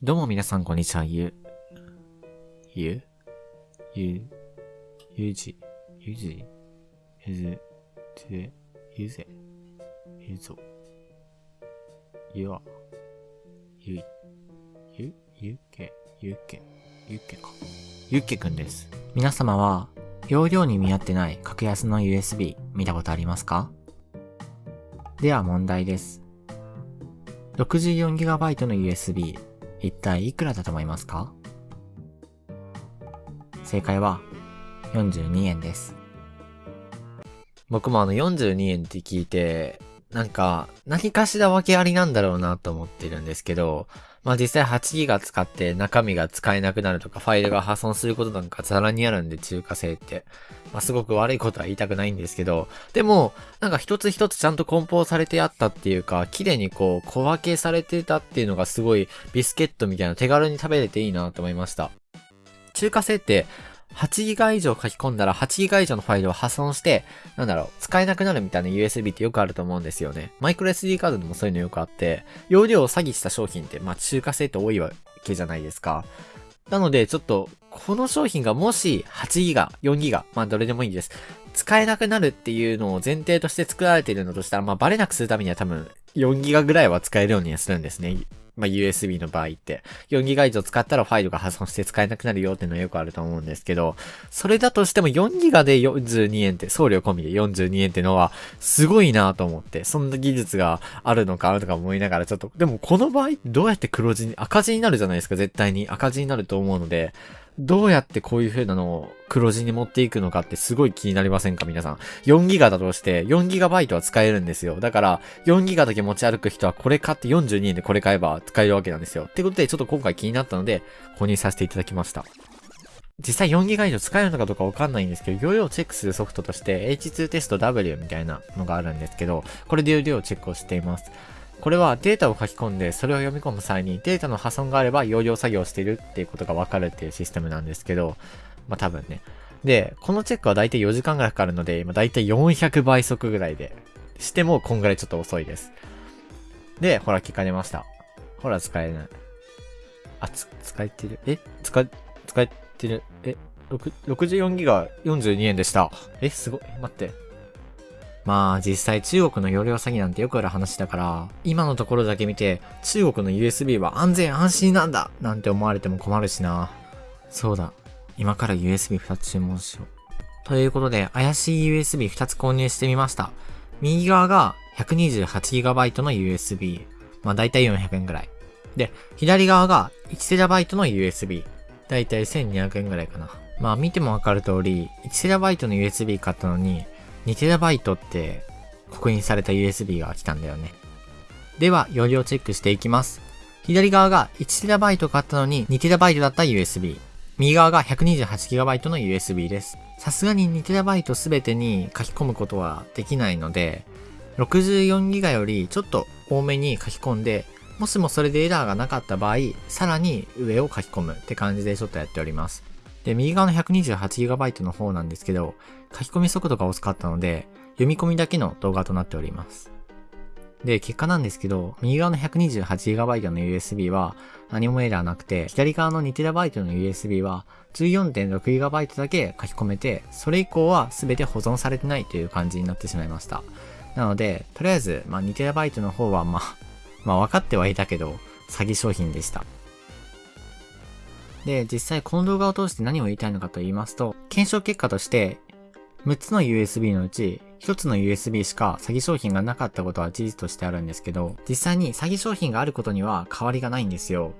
どうも皆さんこんにちは、ゆ、ゆ、ゆ、ゆじ、ゆじ、ゆず、つ、ゆぜ、ゆぞ、ゆあ、ゆい、ゆ、ゆけ、ゆけ、ゆけか。ゆっけくんです。皆様は、容量に見合ってない格安の USB 見たことありますか？では問題です。64GB の USB 一体いくらだと思いますか？正解は42円です。僕もあの42円って聞いて、なんか何かしら訳ありなんだろうなと思ってるんですけど、まあ実際8ギガ使って中身が使えなくなるとかファイルが破損することなんかザラにあるんで中華製って。まあすごく悪いことは言いたくないんですけど、でもなんか一つ一つちゃんと梱包されてあったっていうか、綺麗にこう小分けされてたっていうのがすごいビスケットみたいな手軽に食べれていいなと思いました。中華製って8ギガ以上書き込んだら8ギガ以上のファイルを破損して、なんだろう、使えなくなるみたいな USB ってよくあると思うんですよね。マイクロ SD カードでもそういうのよくあって、容量を詐欺した商品って、まあ中華製って多いわけじゃないですか。なので、ちょっと、この商品がもし8ギガ、4ギガ、まあどれでもいいです。使えなくなるっていうのを前提として作られているのとしたら、まあバレなくするためには多分4ギガぐらいは使えるようにはするんですね。まあ USB の場合って。4ギガ以上使ったらファイルが破損して使えなくなるよっていうのはよくあると思うんですけど、それだとしても4ギガで42円って、送料込みで42円ってのは、すごいなと思って、そんな技術があるのかとか思いながらちょっと、でもこの場合、どうやって黒字に、赤字になるじゃないですか、絶対に。赤字になると思うので、どうやってこういう風なのを黒字に持っていくのかってすごい気になりませんか皆さん。4ギガだとして、4ギガバイトは使えるんですよ。だから、4ギガだけ持ち歩く人はこれ買って42円でこれ買えば使えるわけなんですよ。ってことで、ちょっと今回気になったので、購入させていただきました。実際4ギガ以上使えるのかどうかわかんないんですけど、容量をチェックするソフトとして H2 テスト W みたいなのがあるんですけど、これで容量をチェックをしています。これはデータを書き込んで、それを読み込む際にデータの破損があれば容量作業をしているっていうことがわかるっていうシステムなんですけど、まあ多分ね。で、このチェックはだいたい4時間ぐらいかかるので、今だいたい400倍速ぐらいで、してもこんぐらいちょっと遅いです。で、ほら結果出ました。ほら使えない。あ、つ、使えてる。え？使、使えてる。え、6 64ギガ42円でした。え、すごい。待って。まあ実際中国の容量詐欺なんてよくある話だから、今のところだけ見て中国の USB は安全安心なんだなんて思われても困るしな。そうだ。今から USB2 つ注文しよう。ということで怪しい USB2 つ購入してみました。右側が 128GB の USB。まあ大体400円ぐらい。で、左側が 1TB の USB。だいたい1200円ぐらいかな。まあ見てもわかる通り、1TB の USB 買ったのに、2TB って刻印された USB が来たんだよね。では、容量チェックしていきます。左側が 1TB 買ったのに 2TB だった USB。右側が 128GB の USB です。さすがに 2TB すべてに書き込むことはできないので、64GB よりちょっと多めに書き込んで、もしもそれでエラーがなかった場合、さらに上を書き込むって感じでちょっとやっております。で、右側の 128GB の方なんですけど、書き込み速度が遅かったので、読み込みだけの動画となっております。で、結果なんですけど、右側の 128GB の USB は何もエラーなくて、左側の 2TB の USB は 14.6GB だけ書き込めて、それ以降は全て保存されてないという感じになってしまいました。なので、とりあえず、まあ、2TB の方はまあ、まあ分かってはいたけど、詐欺商品でした。で、実際この動画を通して何を言いたいのかと言いますと、検証結果として、6つの USB のうち、1つの USB しか詐欺商品がなかったことは事実としてあるんですけど、実際に詐欺商品があることには変わりがないんですよ。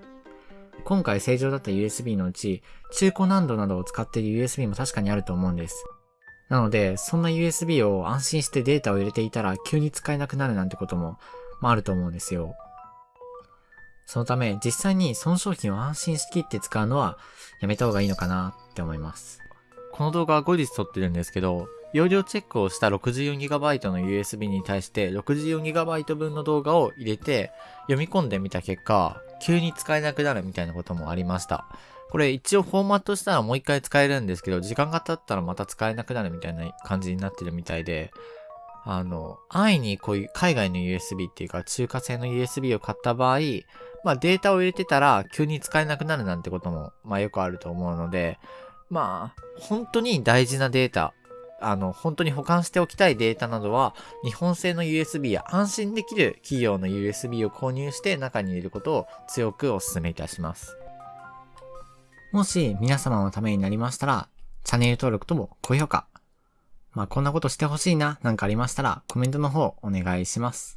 今回正常だった USB のうち、中古難度などを使っている USB も確かにあると思うんです。なので、そんな USB を安心してデータを入れていたら急に使えなくなるなんてことも、まああると思うんですよ。そのため、実際にその商品を安心しきって使うのはやめた方がいいのかなって思います。この動画は後日撮ってるんですけど、容量チェックをした 64GB の USB に対して 64GB 分の動画を入れて読み込んでみた結果、急に使えなくなるみたいなこともありました。これ一応フォーマットしたらもう一回使えるんですけど、時間が経ったらまた使えなくなるみたいな感じになってるみたいで、あの、安易にこういう海外の USB っていうか中華製の USB を買った場合、まあデータを入れてたら急に使えなくなるなんてことも、まあよくあると思うので、まあ、本当に大事なデータ、あの、本当に保管しておきたいデータなどは、日本製の USB や安心できる企業の USB を購入して中に入れることを強くお勧めいたします。もし皆様のためになりましたら、チャンネル登録とも高評価。まあ、こんなことしてほしいな、なんかありましたら、コメントの方お願いします。